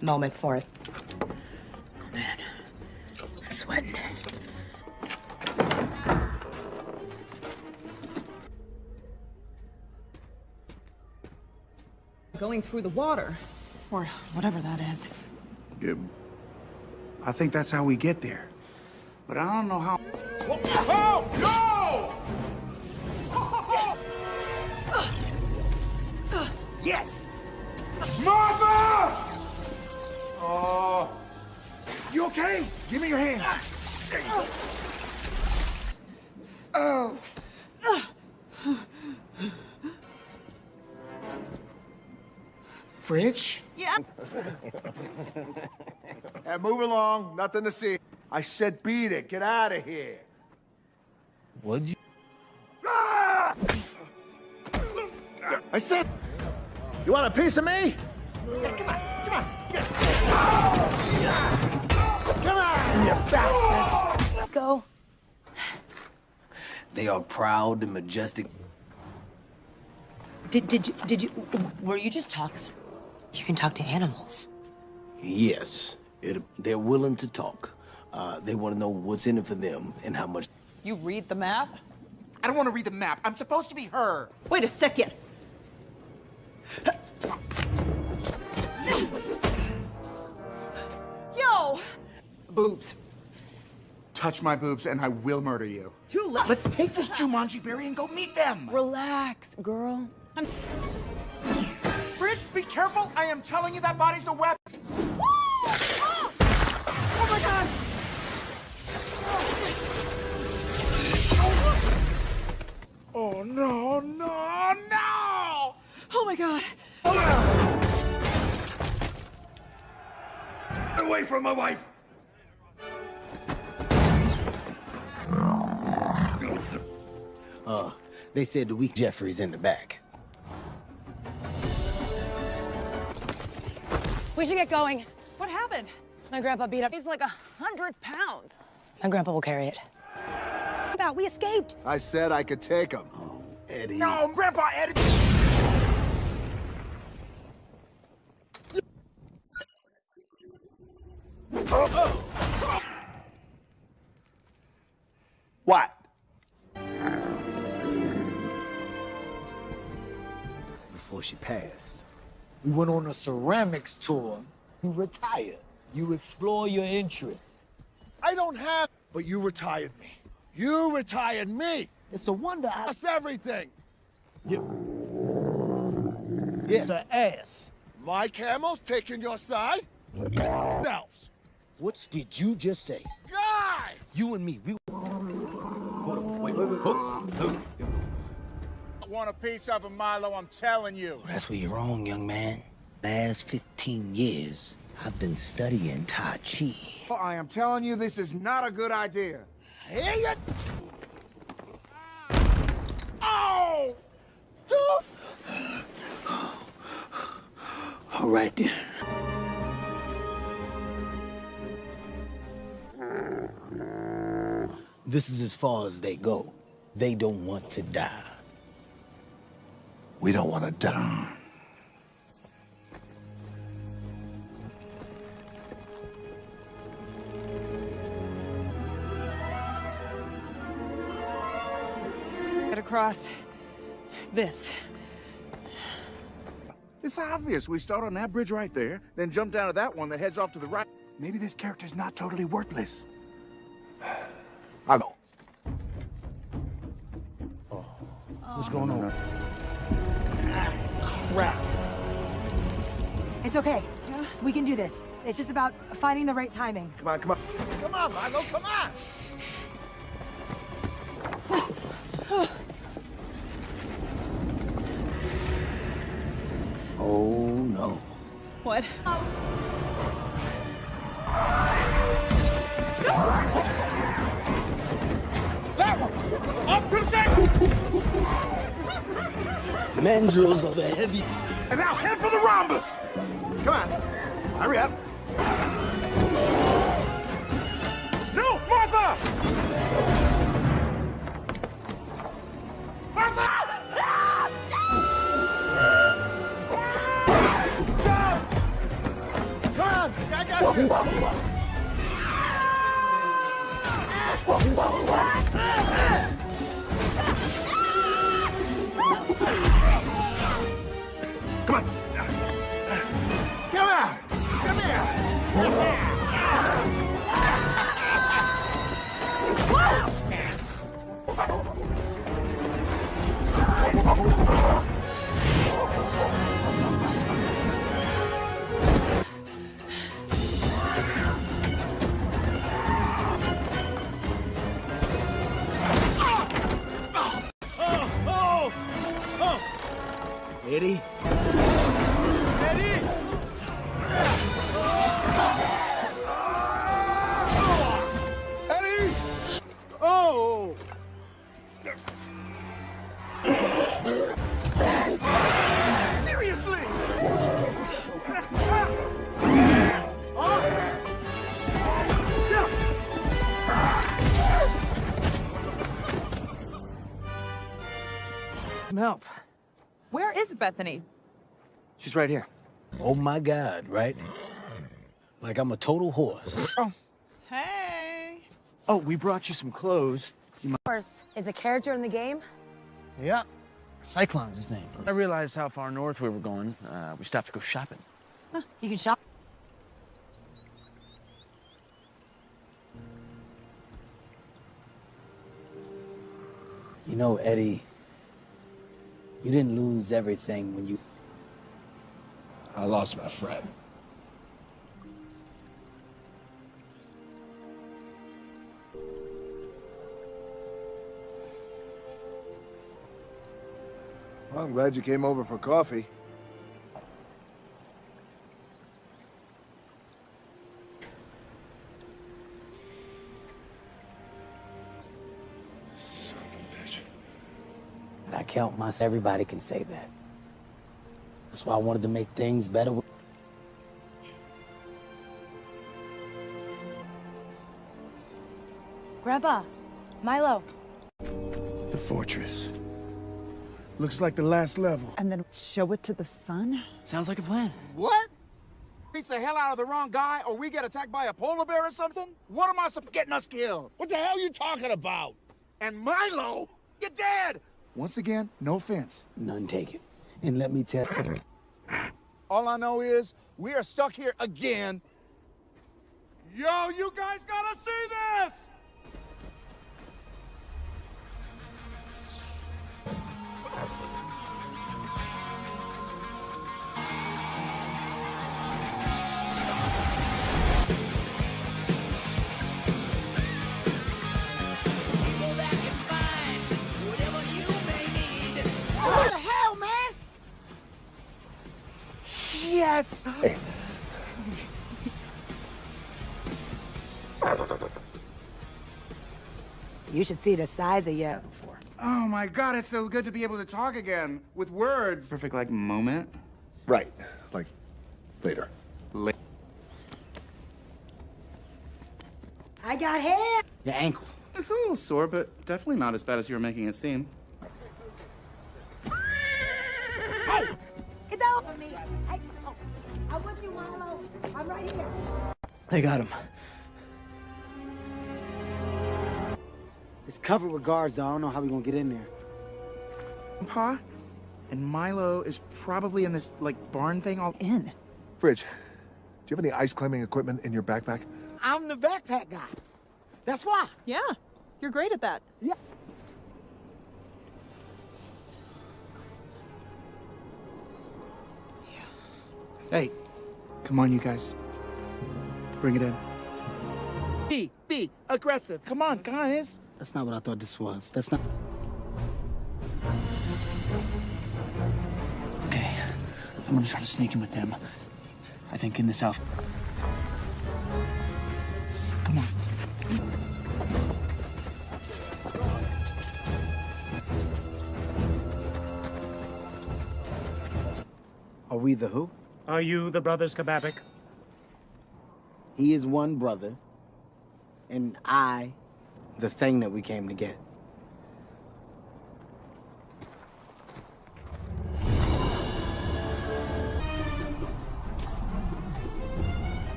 moment for it. Oh, Man, I'm sweating. Going through the water. Or whatever that is. Gib. I think that's how we get there. But I don't know how. Oh, no! Yes! Martha! Oh. You okay? Give me your hand. There you go. Oh. Fridge? Yeah. And move along. Nothing to see. I said beat it. Get out of here. What'd you... Ah! I said... You want a piece of me? Yeah, come on. Come on. Yeah. Come on, you bastards. Let's go. They are proud and majestic. Did, did you, did you, were you just talks? You can talk to animals. Yes, it, they're willing to talk. Uh, they want to know what's in it for them and how much. You read the map? I don't want to read the map. I'm supposed to be her. Wait a second. Yo! Boobs. Touch my boobs and I will murder you. Too late. Let's take this Jumanji berry and go meet them. Relax, girl. I'm... Fridge, be careful. I am telling you that body's a weapon. Oh my god! No, no, no! Oh my god. Away from my wife! Uh, they said the weak Jeffrey's in the back. We should get going. What happened? My grandpa beat up. He's like a hundred pounds. My grandpa will carry it. About we escaped. I said I could take him. Oh, Eddie. No, Grandpa Eddie. What? Before she passed, we went on a ceramics tour. You retire. You explore your interests. I don't have. But you retired me. You retired me. It's a wonder I lost everything. Yes, an ass. My camel's taking your side. Elves. What did you just say? Guys! You and me, we. Hold on, wait, wait, wait. Oh, oh. I want a piece of him, Milo, I'm telling you. That's where you're wrong, young man. Last 15 years, I've been studying Tai Chi. Oh, I am telling you, this is not a good idea. Hear you? Oh! Tooth! All right then. This is as far as they go. They don't want to die. We don't want to die. Across this. It's obvious. We start on that bridge right there, then jump down to that one that heads off to the right. Maybe this character's not totally worthless. I know. What's going on? Crap. It's okay. We can do this. It's just about finding the right timing. Come on, come on. Come on, Milo, come on! Oh no. What? That one! Up to the Mandrills are the heavy. And now head for the rhombus! Come on. Hurry up. On, Eddie? Bethany? She's right here. Oh my God, right? Like I'm a total horse. Oh. Hey. Oh, we brought you some clothes. You might... Horse is a character in the game. Yeah. Cyclone's his name. I realized how far north we were going. Uh, we stopped to go shopping. Huh, You can shop. You know, Eddie, you didn't lose everything when you. I lost my friend. Well, I'm glad you came over for coffee. Count myself. Everybody can say that. That's why I wanted to make things better. with- Grandpa, Milo. The fortress. Looks like the last level. And then show it to the sun? Sounds like a plan. What? Beats the hell out of the wrong guy, or we get attacked by a polar bear or something? What am I sup- getting us killed? What the hell are you talking about? And Milo, you're dead. Once again, no offense. None taken. And let me tell you. All I know is we are stuck here again. Yo, you guys gotta see this! Yes! You should see the size of you. Before. Oh my god, it's so good to be able to talk again with words. Perfect, like, moment. Right. Like, later. La- I got hair. Your ankle. It's a little sore, but definitely not as bad as you were making it seem. Right here. They got him. It's covered with guards, though. I don't know how we're gonna get in there. Pa? And Milo is probably in this, like, barn thing all in. Fridge, do you have any ice climbing equipment in your backpack? I'm the backpack guy. That's why. Yeah, you're great at that. Yeah. Hey, come on, you guys. Bring it in. Be, be aggressive. Come on, guys. That's not what I thought this was. That's not. Okay, I'm gonna try to sneak in with them. I think in this outfit. Come on. Are we the who? Are you the brothers Kababik? He is one brother, and I, the thing that we came to get.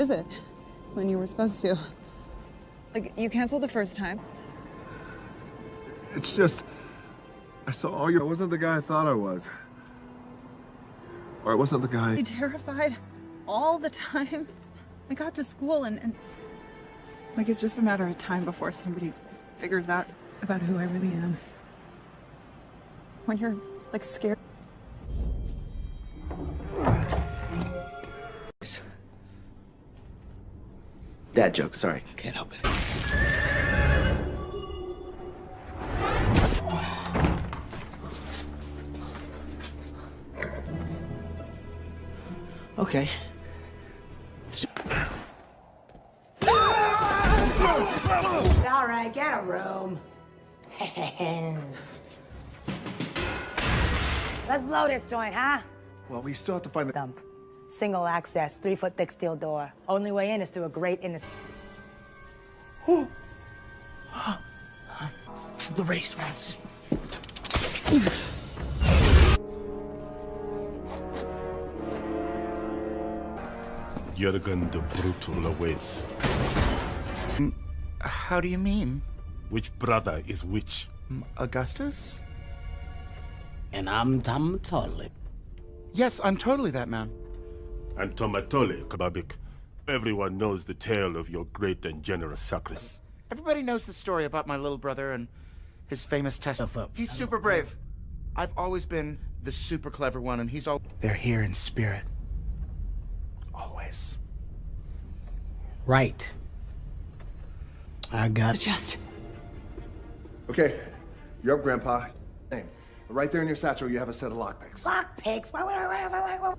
Is it? When you were supposed to. Like, you canceled the first time. It's just, I saw all your. I wasn't the guy I thought I was. Or I wasn't the guy. You terrified all the time. I got to school and, and like it's just a matter of time before somebody figures out about who I really am. When you're like scared. Dad joke, sorry. Can't help it. Okay. All right, get a room. Let's blow this joint, huh? Well, we still have to find the. Dump. Single access, three foot thick steel door. Only way in is through a grate in this. The race once. Jurgen the Brutal awaits. How do you mean? Which brother is which? Augustus? And I'm Tom Toddler. Yes, I'm totally that man. And Tomatole, Kababik. Everyone knows the tale of your great and generous sacrifice. Everybody knows the story about my little brother and his famous test. He's super brave. I've always been the super clever one, and he's all. They're here in spirit. Always. Right. I got The chest. Okay, you're up, Grandpa. Name. Right there in your satchel, you have a set of lockpicks. Lockpicks.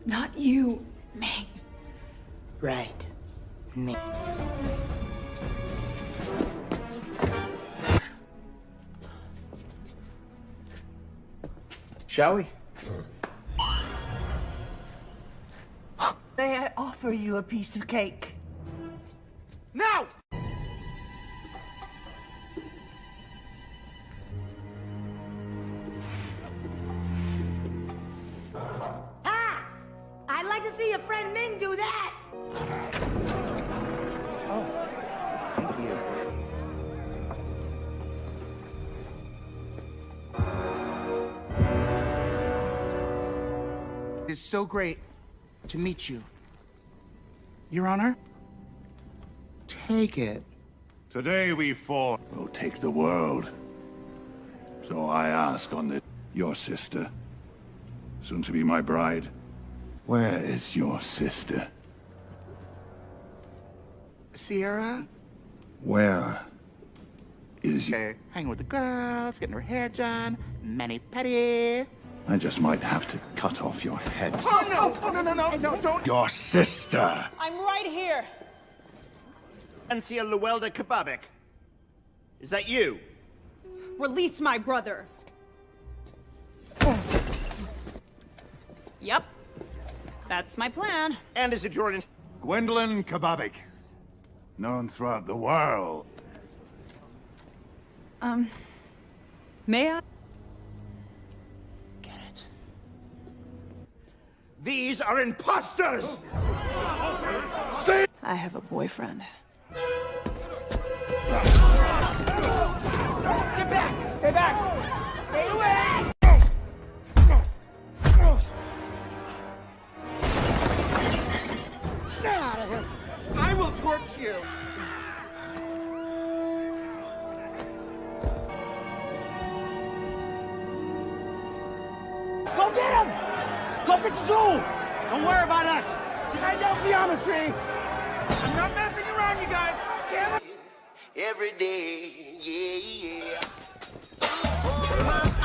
Not you, me. Right. Me. Shall we? May I offer you a piece of cake? Now! I'd like to see your friend Ming do that! Oh, thank you. It is so great to meet you. Your Honor? Take it. Today we fought. will take the world. So I ask on the... Your sister. Soon to be my bride. Where is your sister? Sierra? Where is you? Okay, hanging with the girls, getting her hair done, mani pedi. I just might have to cut off your head. Oh no! Oh no no no no! Don't! Your sister! I'm right here. Ancia Llewellyn Kababik. Is that you? Release my brothers. Yep. That's my plan. And is it your... Gwendolyn Kababik. Known throughout the world. Um, may I? Get it. These are imposters! I have a boyfriend. Get back! Stay back! Stay away! Get out of here! I will torch you! Go get him! Go get the jewel! Don't worry about us! Tonight out geometry! I'm not messing around, you guys! Every day, yeah, yeah. Dad!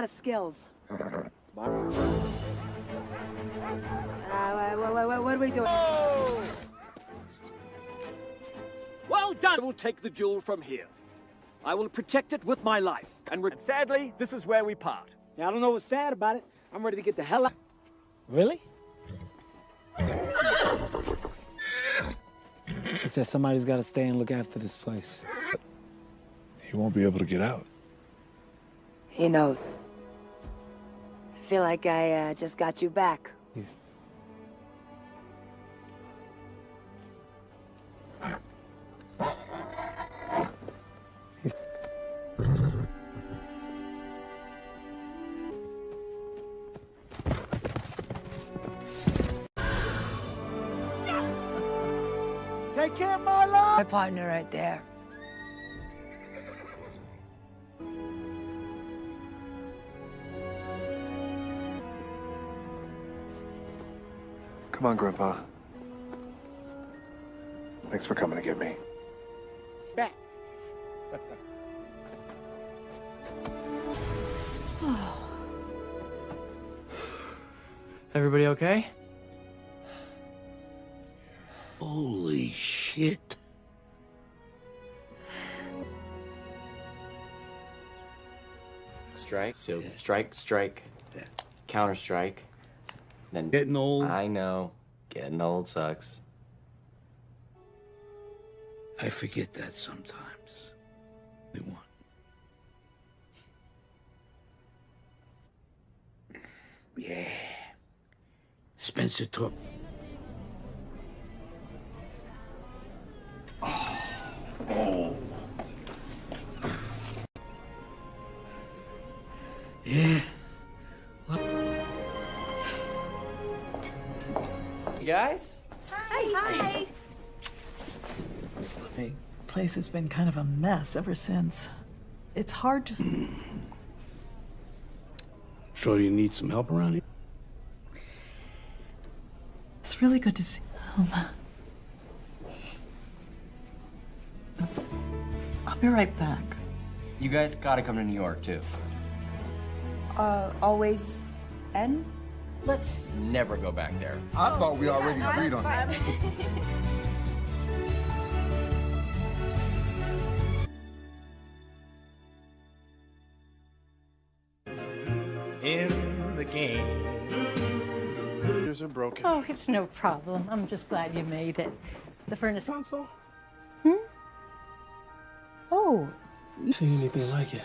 Lot of skills. Uh, what, what, what, what are we doing? Well done! I will take the jewel from here. I will protect it with my life. And re- sadly, this is where we part. Yeah, I don't know what's sad about it. I'm ready to get the hell out. Really? He says somebody's got to stay and look after this place. He won't be able to get out. You know, I feel like I uh, just got you back. Take care of my life. My partner right there. Come on, Grandpa. Thanks for coming to get me. Back. Everybody okay? Holy shit. Strike. So strike, strike, counter strike. Then Getting old. I know. Getting old sucks. I forget that sometimes. They want. Yeah. Spencer took. Oh. Yeah. Place has been kind of a mess ever since. It's hard to. So you need some help around here? It's really good to see. Um, I'll be right back. You guys gotta come to New York too. Uh, always N? Let's never go back there. I thought we already agreed on that. Oh, it's no problem. I'm just glad you made it. The furnace. Console? Hmm? Oh, You seen anything like it?